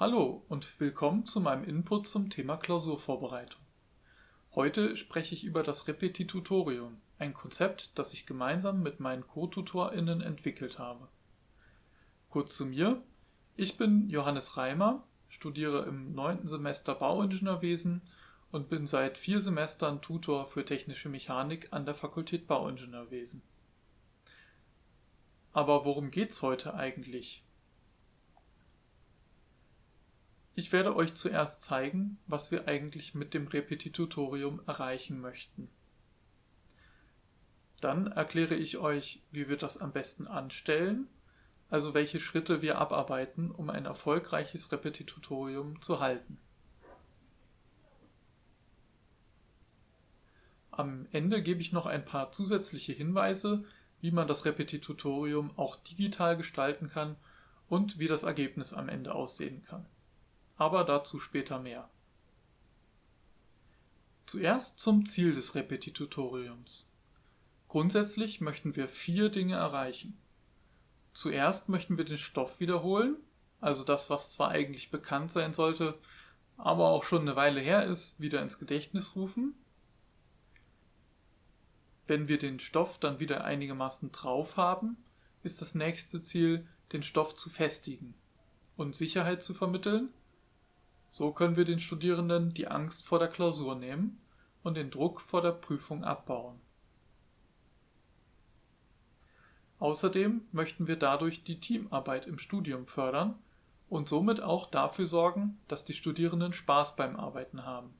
Hallo und willkommen zu meinem Input zum Thema Klausurvorbereitung. Heute spreche ich über das Repetitutorium, ein Konzept, das ich gemeinsam mit meinen Co-TutorInnen entwickelt habe. Kurz zu mir. Ich bin Johannes Reimer, studiere im neunten Semester Bauingenieurwesen und bin seit vier Semestern Tutor für technische Mechanik an der Fakultät Bauingenieurwesen. Aber worum geht's heute eigentlich? Ich werde euch zuerst zeigen, was wir eigentlich mit dem Repetitutorium erreichen möchten. Dann erkläre ich euch, wie wir das am besten anstellen, also welche Schritte wir abarbeiten, um ein erfolgreiches Repetitutorium zu halten. Am Ende gebe ich noch ein paar zusätzliche Hinweise, wie man das Repetitutorium auch digital gestalten kann und wie das Ergebnis am Ende aussehen kann aber dazu später mehr. Zuerst zum Ziel des Repetitutoriums. Grundsätzlich möchten wir vier Dinge erreichen. Zuerst möchten wir den Stoff wiederholen, also das, was zwar eigentlich bekannt sein sollte, aber auch schon eine Weile her ist, wieder ins Gedächtnis rufen. Wenn wir den Stoff dann wieder einigermaßen drauf haben, ist das nächste Ziel, den Stoff zu festigen und Sicherheit zu vermitteln, so können wir den Studierenden die Angst vor der Klausur nehmen und den Druck vor der Prüfung abbauen. Außerdem möchten wir dadurch die Teamarbeit im Studium fördern und somit auch dafür sorgen, dass die Studierenden Spaß beim Arbeiten haben.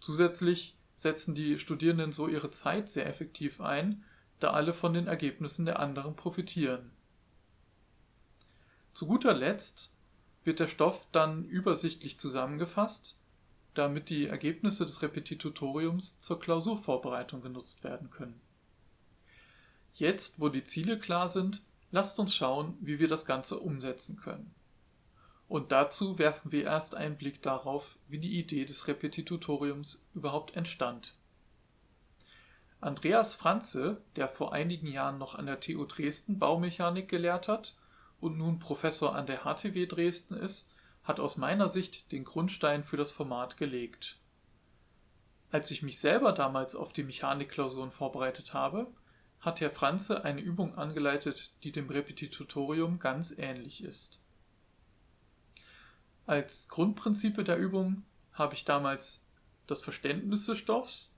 Zusätzlich setzen die Studierenden so ihre Zeit sehr effektiv ein, da alle von den Ergebnissen der anderen profitieren. Zu guter Letzt wird der Stoff dann übersichtlich zusammengefasst, damit die Ergebnisse des Repetitutoriums zur Klausurvorbereitung genutzt werden können. Jetzt, wo die Ziele klar sind, lasst uns schauen, wie wir das Ganze umsetzen können. Und dazu werfen wir erst einen Blick darauf, wie die Idee des Repetitutoriums überhaupt entstand. Andreas Franze, der vor einigen Jahren noch an der TU Dresden Baumechanik gelehrt hat und nun Professor an der HTW Dresden ist, hat aus meiner Sicht den Grundstein für das Format gelegt. Als ich mich selber damals auf die Mechanikklausuren vorbereitet habe, hat Herr Franze eine Übung angeleitet, die dem Repetitutorium ganz ähnlich ist. Als Grundprinzipe der Übung habe ich damals das Verständnis des Stoffs,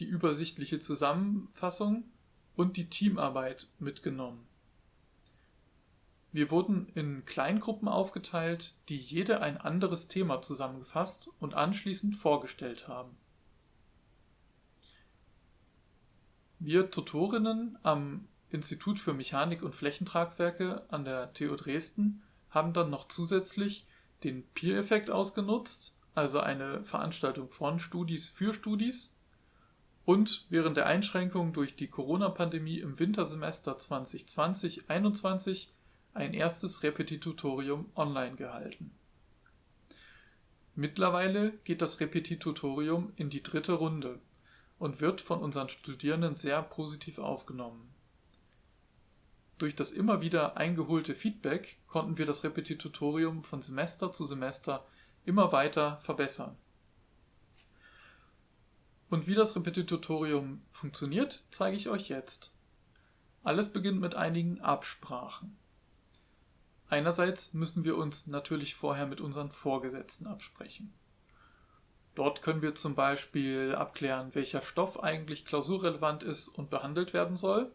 die übersichtliche Zusammenfassung und die Teamarbeit mitgenommen. Wir wurden in Kleingruppen aufgeteilt, die jede ein anderes Thema zusammengefasst und anschließend vorgestellt haben. Wir Tutorinnen am Institut für Mechanik und Flächentragwerke an der TU Dresden haben dann noch zusätzlich den Peer-Effekt ausgenutzt, also eine Veranstaltung von Studis für Studis, und während der Einschränkungen durch die Corona-Pandemie im Wintersemester 2020-21 ein erstes Repetitutorium online gehalten. Mittlerweile geht das Repetitutorium in die dritte Runde und wird von unseren Studierenden sehr positiv aufgenommen. Durch das immer wieder eingeholte Feedback konnten wir das Repetitutorium von Semester zu Semester immer weiter verbessern. Und wie das Repetitutorium funktioniert, zeige ich euch jetzt. Alles beginnt mit einigen Absprachen. Einerseits müssen wir uns natürlich vorher mit unseren Vorgesetzten absprechen. Dort können wir zum Beispiel abklären, welcher Stoff eigentlich klausurrelevant ist und behandelt werden soll.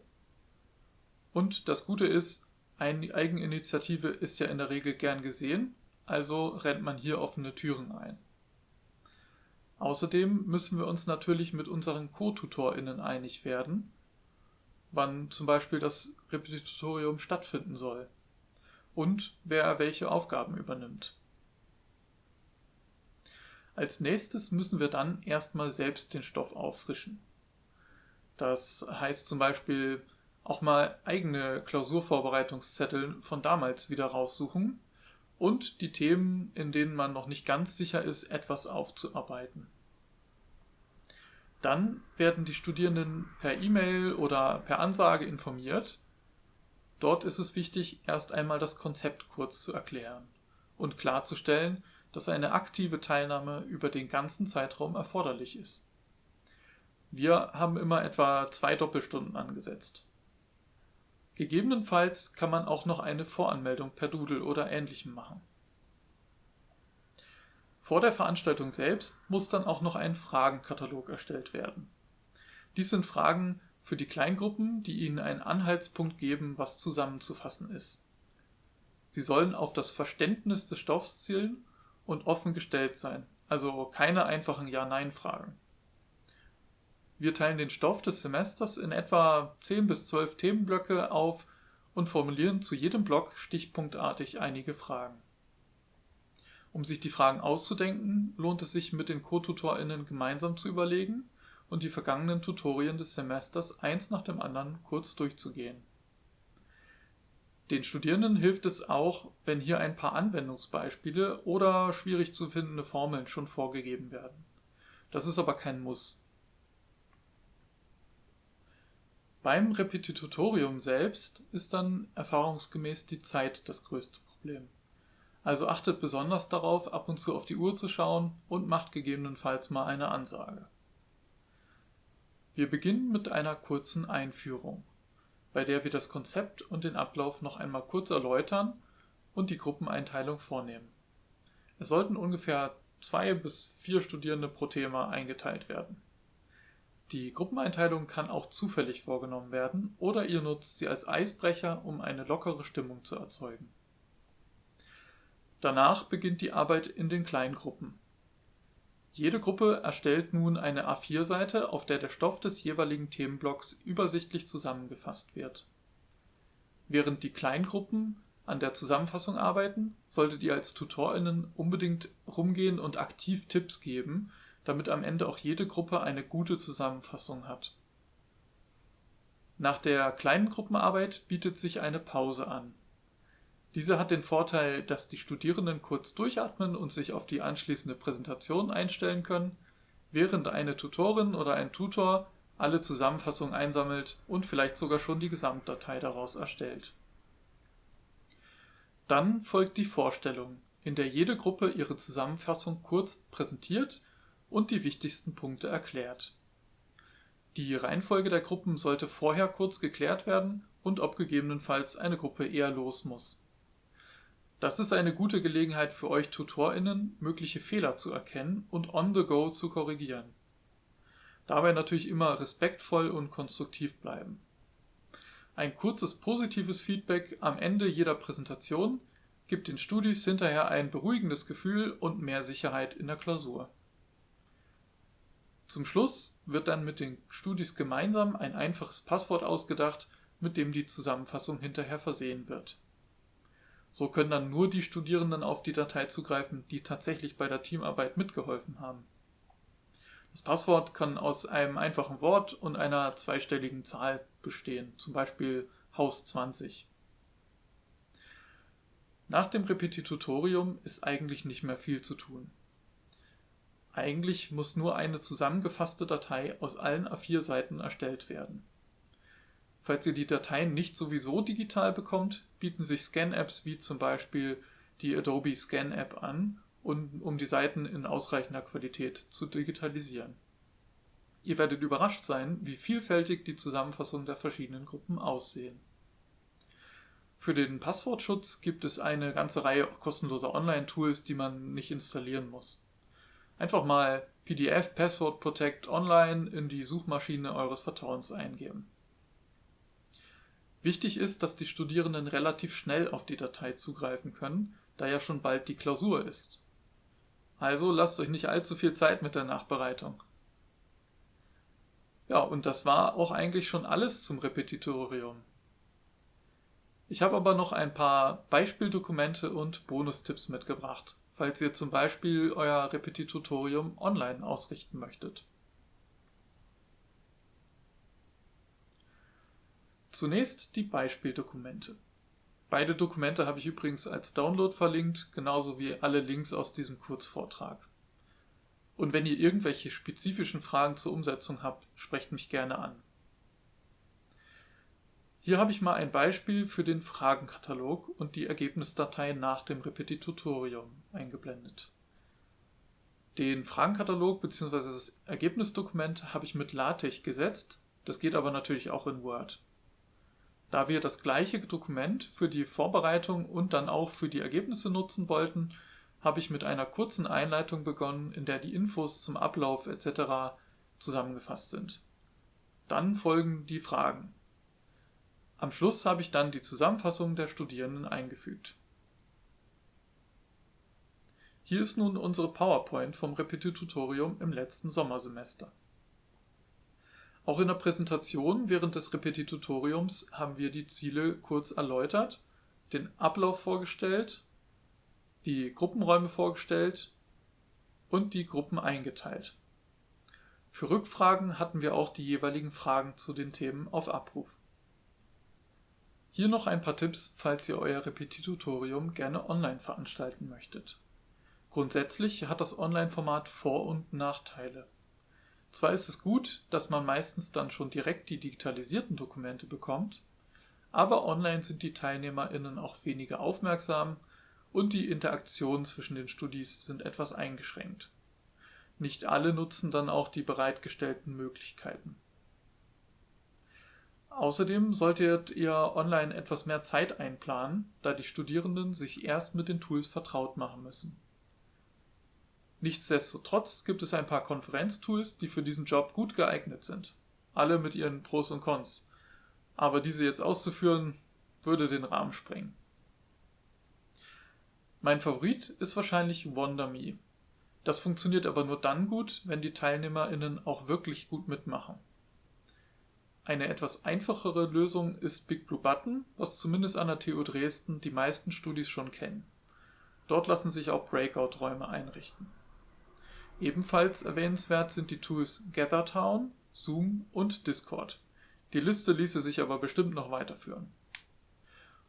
Und das Gute ist, eine Eigeninitiative ist ja in der Regel gern gesehen, also rennt man hier offene Türen ein. Außerdem müssen wir uns natürlich mit unseren Co-TutorInnen einig werden, wann zum Beispiel das Repetitorium stattfinden soll und wer welche Aufgaben übernimmt. Als nächstes müssen wir dann erstmal selbst den Stoff auffrischen. Das heißt zum Beispiel auch mal eigene Klausurvorbereitungszettel von damals wieder raussuchen und die Themen, in denen man noch nicht ganz sicher ist, etwas aufzuarbeiten. Dann werden die Studierenden per E-Mail oder per Ansage informiert, Dort ist es wichtig, erst einmal das Konzept kurz zu erklären und klarzustellen, dass eine aktive Teilnahme über den ganzen Zeitraum erforderlich ist. Wir haben immer etwa zwei Doppelstunden angesetzt. Gegebenenfalls kann man auch noch eine Voranmeldung per Doodle oder ähnlichem machen. Vor der Veranstaltung selbst muss dann auch noch ein Fragenkatalog erstellt werden. Dies sind Fragen für die Kleingruppen, die Ihnen einen Anhaltspunkt geben, was zusammenzufassen ist. Sie sollen auf das Verständnis des Stoffs zielen und offen gestellt sein, also keine einfachen Ja-Nein-Fragen. Wir teilen den Stoff des Semesters in etwa 10 bis 12 Themenblöcke auf und formulieren zu jedem Block stichpunktartig einige Fragen. Um sich die Fragen auszudenken, lohnt es sich mit den Co-TutorInnen gemeinsam zu überlegen und die vergangenen Tutorien des Semesters eins nach dem anderen kurz durchzugehen. Den Studierenden hilft es auch, wenn hier ein paar Anwendungsbeispiele oder schwierig zu findende Formeln schon vorgegeben werden. Das ist aber kein Muss. Beim Repetitorium selbst ist dann erfahrungsgemäß die Zeit das größte Problem. Also achtet besonders darauf, ab und zu auf die Uhr zu schauen und macht gegebenenfalls mal eine Ansage. Wir beginnen mit einer kurzen Einführung, bei der wir das Konzept und den Ablauf noch einmal kurz erläutern und die Gruppeneinteilung vornehmen. Es sollten ungefähr zwei bis vier Studierende pro Thema eingeteilt werden. Die Gruppeneinteilung kann auch zufällig vorgenommen werden oder ihr nutzt sie als Eisbrecher, um eine lockere Stimmung zu erzeugen. Danach beginnt die Arbeit in den Kleingruppen. Jede Gruppe erstellt nun eine A4-Seite, auf der der Stoff des jeweiligen Themenblocks übersichtlich zusammengefasst wird. Während die Kleingruppen an der Zusammenfassung arbeiten, solltet ihr als TutorInnen unbedingt rumgehen und aktiv Tipps geben, damit am Ende auch jede Gruppe eine gute Zusammenfassung hat. Nach der kleinen Gruppenarbeit bietet sich eine Pause an diese hat den Vorteil, dass die Studierenden kurz durchatmen und sich auf die anschließende Präsentation einstellen können, während eine Tutorin oder ein Tutor alle Zusammenfassungen einsammelt und vielleicht sogar schon die Gesamtdatei daraus erstellt. Dann folgt die Vorstellung, in der jede Gruppe ihre Zusammenfassung kurz präsentiert und die wichtigsten Punkte erklärt. Die Reihenfolge der Gruppen sollte vorher kurz geklärt werden und ob gegebenenfalls eine Gruppe eher los muss. Das ist eine gute Gelegenheit für euch TutorInnen, mögliche Fehler zu erkennen und on the go zu korrigieren. Dabei natürlich immer respektvoll und konstruktiv bleiben. Ein kurzes positives Feedback am Ende jeder Präsentation gibt den Studis hinterher ein beruhigendes Gefühl und mehr Sicherheit in der Klausur. Zum Schluss wird dann mit den Studis gemeinsam ein einfaches Passwort ausgedacht, mit dem die Zusammenfassung hinterher versehen wird so können dann nur die Studierenden auf die Datei zugreifen, die tatsächlich bei der Teamarbeit mitgeholfen haben. Das Passwort kann aus einem einfachen Wort und einer zweistelligen Zahl bestehen, zum Beispiel Haus 20. Nach dem Repetitorium ist eigentlich nicht mehr viel zu tun. Eigentlich muss nur eine zusammengefasste Datei aus allen A4-Seiten erstellt werden. Falls ihr die Dateien nicht sowieso digital bekommt, bieten sich Scan-Apps wie zum Beispiel die Adobe Scan App an, um die Seiten in ausreichender Qualität zu digitalisieren. Ihr werdet überrascht sein, wie vielfältig die Zusammenfassungen der verschiedenen Gruppen aussehen. Für den Passwortschutz gibt es eine ganze Reihe kostenloser Online-Tools, die man nicht installieren muss. Einfach mal PDF Password Protect Online in die Suchmaschine eures Vertrauens eingeben. Wichtig ist, dass die Studierenden relativ schnell auf die Datei zugreifen können, da ja schon bald die Klausur ist. Also lasst euch nicht allzu viel Zeit mit der Nachbereitung. Ja, und das war auch eigentlich schon alles zum Repetitorium. Ich habe aber noch ein paar Beispieldokumente und Bonustipps mitgebracht, falls ihr zum Beispiel euer Repetitorium online ausrichten möchtet. Zunächst die Beispieldokumente. Beide Dokumente habe ich übrigens als Download verlinkt, genauso wie alle Links aus diesem Kurzvortrag. Und wenn ihr irgendwelche spezifischen Fragen zur Umsetzung habt, sprecht mich gerne an. Hier habe ich mal ein Beispiel für den Fragenkatalog und die Ergebnisdatei nach dem Repetitutorium eingeblendet. Den Fragenkatalog bzw. das Ergebnisdokument habe ich mit LaTeX gesetzt, das geht aber natürlich auch in Word. Da wir das gleiche Dokument für die Vorbereitung und dann auch für die Ergebnisse nutzen wollten, habe ich mit einer kurzen Einleitung begonnen, in der die Infos zum Ablauf etc. zusammengefasst sind. Dann folgen die Fragen. Am Schluss habe ich dann die Zusammenfassung der Studierenden eingefügt. Hier ist nun unsere PowerPoint vom Repetitutorium im letzten Sommersemester. Auch in der Präsentation während des Repetitutoriums haben wir die Ziele kurz erläutert, den Ablauf vorgestellt, die Gruppenräume vorgestellt und die Gruppen eingeteilt. Für Rückfragen hatten wir auch die jeweiligen Fragen zu den Themen auf Abruf. Hier noch ein paar Tipps, falls ihr euer Repetitutorium gerne online veranstalten möchtet. Grundsätzlich hat das Online-Format Vor- und Nachteile. Zwar ist es gut, dass man meistens dann schon direkt die digitalisierten Dokumente bekommt, aber online sind die TeilnehmerInnen auch weniger aufmerksam und die Interaktionen zwischen den Studis sind etwas eingeschränkt. Nicht alle nutzen dann auch die bereitgestellten Möglichkeiten. Außerdem solltet ihr online etwas mehr Zeit einplanen, da die Studierenden sich erst mit den Tools vertraut machen müssen. Nichtsdestotrotz gibt es ein paar Konferenztools, die für diesen Job gut geeignet sind. Alle mit ihren Pros und Cons. Aber diese jetzt auszuführen, würde den Rahmen sprengen. Mein Favorit ist wahrscheinlich WonderMe. Das funktioniert aber nur dann gut, wenn die TeilnehmerInnen auch wirklich gut mitmachen. Eine etwas einfachere Lösung ist Big Blue Button, was zumindest an der TU Dresden die meisten Studis schon kennen. Dort lassen sich auch Breakout-Räume einrichten. Ebenfalls erwähnenswert sind die Tools GatherTown, Zoom und Discord. Die Liste ließe sich aber bestimmt noch weiterführen.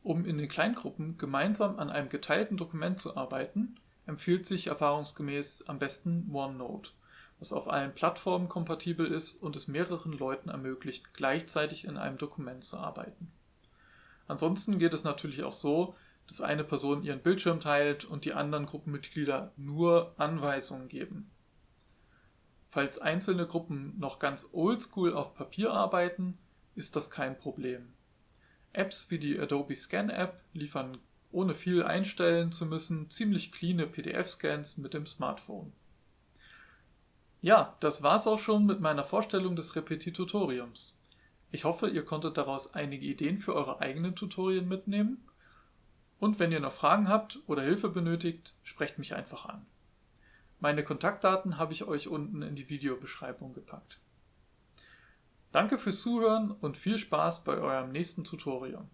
Um in den Kleingruppen gemeinsam an einem geteilten Dokument zu arbeiten, empfiehlt sich erfahrungsgemäß am besten OneNote was auf allen Plattformen kompatibel ist und es mehreren Leuten ermöglicht, gleichzeitig in einem Dokument zu arbeiten. Ansonsten geht es natürlich auch so, dass eine Person ihren Bildschirm teilt und die anderen Gruppenmitglieder nur Anweisungen geben. Falls einzelne Gruppen noch ganz oldschool auf Papier arbeiten, ist das kein Problem. Apps wie die Adobe Scan App liefern ohne viel einstellen zu müssen ziemlich cleane PDF-Scans mit dem Smartphone. Ja, das war's auch schon mit meiner Vorstellung des Repetitutoriums. Ich hoffe, ihr konntet daraus einige Ideen für eure eigenen Tutorien mitnehmen. Und wenn ihr noch Fragen habt oder Hilfe benötigt, sprecht mich einfach an. Meine Kontaktdaten habe ich euch unten in die Videobeschreibung gepackt. Danke fürs Zuhören und viel Spaß bei eurem nächsten Tutorium.